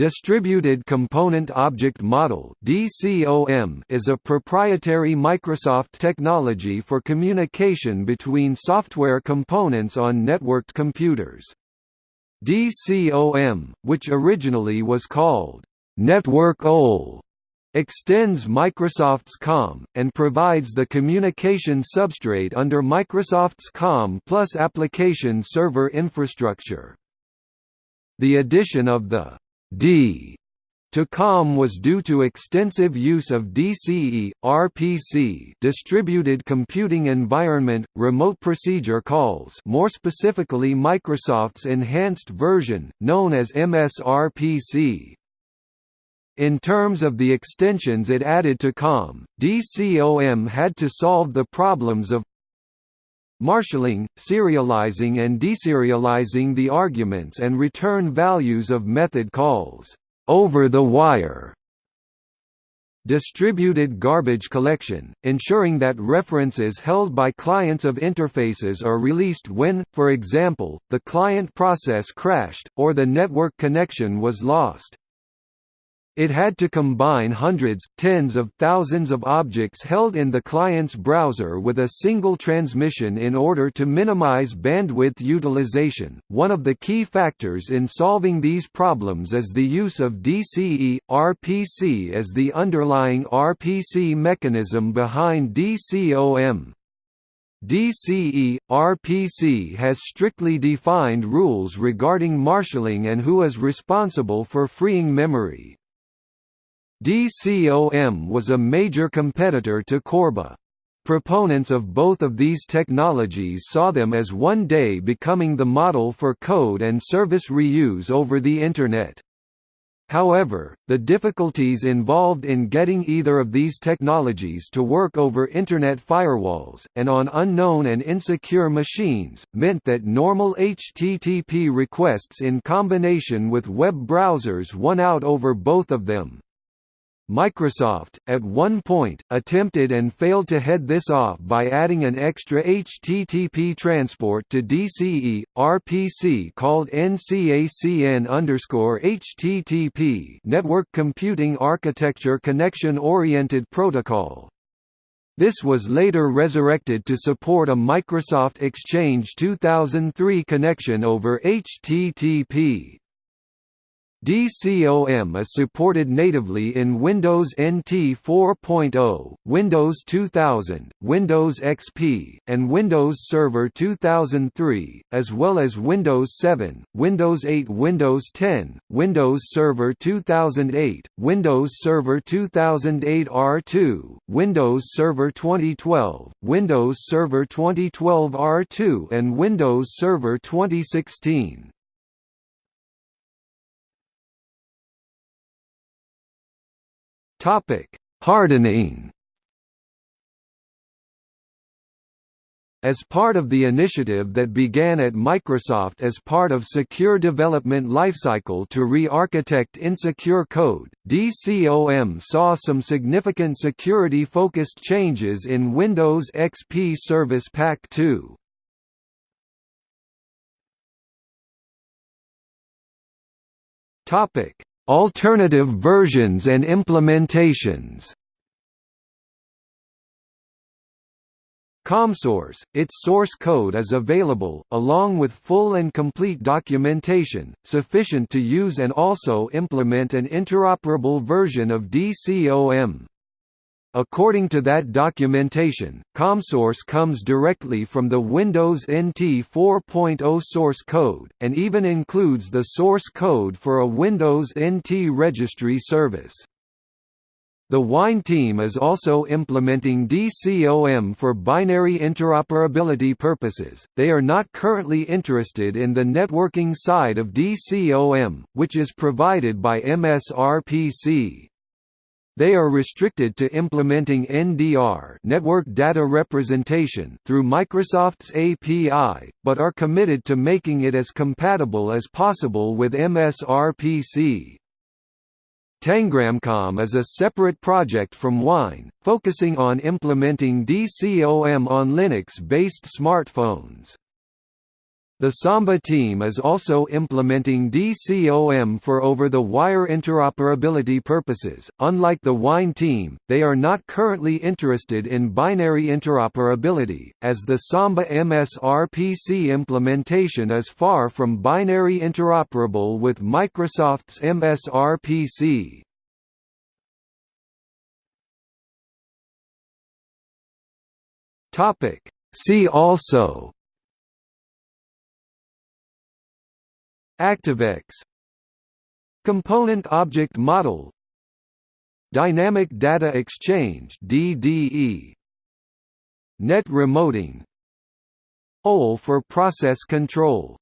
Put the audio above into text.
Distributed Component Object Model is a proprietary Microsoft technology for communication between software components on networked computers. DCOM, which originally was called Network OLE, extends Microsoft's COM, and provides the communication substrate under Microsoft's COM plus application server infrastructure. The addition of the D to COM was due to extensive use of DCE, RPC distributed computing environment, remote procedure calls more specifically Microsoft's enhanced version, known as MSRPC. In terms of the extensions it added to COM, DCOM had to solve the problems of marshalling, serializing and deserializing the arguments and return values of method calls over the wire distributed garbage collection, ensuring that references held by clients of interfaces are released when, for example, the client process crashed, or the network connection was lost. It had to combine hundreds, tens of thousands of objects held in the client's browser with a single transmission in order to minimize bandwidth utilization. One of the key factors in solving these problems is the use of DCE RPC as the underlying RPC mechanism behind DCOM. DCE RPC has strictly defined rules regarding marshalling and who is responsible for freeing memory. DCOM was a major competitor to Corba. Proponents of both of these technologies saw them as one day becoming the model for code and service reuse over the Internet. However, the difficulties involved in getting either of these technologies to work over Internet firewalls, and on unknown and insecure machines, meant that normal HTTP requests in combination with web browsers won out over both of them. Microsoft, at one point, attempted and failed to head this off by adding an extra HTTP transport to DCE, RPC called NCACN_HTTP Network Computing Architecture Connection-Oriented Protocol. This was later resurrected to support a Microsoft Exchange 2003 connection over HTTP. DCOM is supported natively in Windows NT 4.0, Windows 2000, Windows XP, and Windows Server 2003, as well as Windows 7, Windows 8 Windows 10, Windows Server 2008, Windows Server 2008 R2, Windows Server 2012, Windows Server 2012 R2 and Windows Server 2016. Topic: Hardening. As part of the initiative that began at Microsoft as part of Secure Development Lifecycle to re-architect insecure code, DCOM saw some significant security-focused changes in Windows XP Service Pack 2. Topic: Alternative versions and implementations ComSource, its source code is available, along with full and complete documentation, sufficient to use and also implement an interoperable version of DCOM. According to that documentation, ComSource comes directly from the Windows NT 4.0 source code, and even includes the source code for a Windows NT registry service. The Wine team is also implementing DCOM for binary interoperability purposes. They are not currently interested in the networking side of DCOM, which is provided by MSRPC. They are restricted to implementing NDR network data representation through Microsoft's API, but are committed to making it as compatible as possible with MSRPC. Tangramcom is a separate project from Wine, focusing on implementing DCOM on Linux-based smartphones. The Samba team is also implementing DCOM for over-the-wire interoperability purposes. Unlike the Wine team, they are not currently interested in binary interoperability, as the Samba MSRPC implementation is far from binary interoperable with Microsoft's MSRPC. Topic. See also ActiveX. Component Object Model. Dynamic Data Exchange DDE Net remoting. OLE for process control